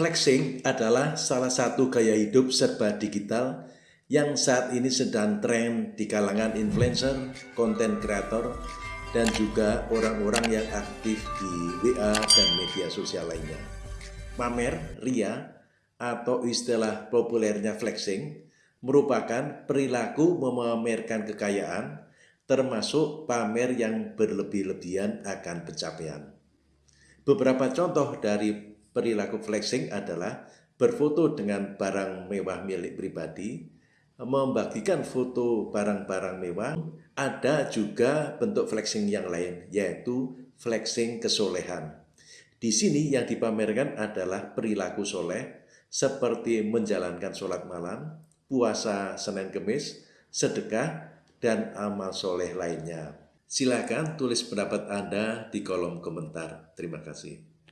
Flexing adalah salah satu gaya hidup serba digital yang saat ini sedang tren di kalangan influencer, konten kreator, dan juga orang-orang yang aktif di WA dan media sosial lainnya. Pamer, ria, atau istilah populernya flexing, merupakan perilaku memamerkan kekayaan, termasuk pamer yang berlebih-lebihan akan pencapaian. Beberapa contoh dari perilaku flexing adalah berfoto dengan barang mewah milik pribadi, membagikan foto barang-barang mewah, ada juga bentuk flexing yang lain, yaitu flexing kesolehan. Di sini yang dipamerkan adalah perilaku soleh, seperti menjalankan sholat malam, puasa Senin Kemis, sedekah, dan amal soleh lainnya. Silakan tulis pendapat Anda di kolom komentar. Terima kasih.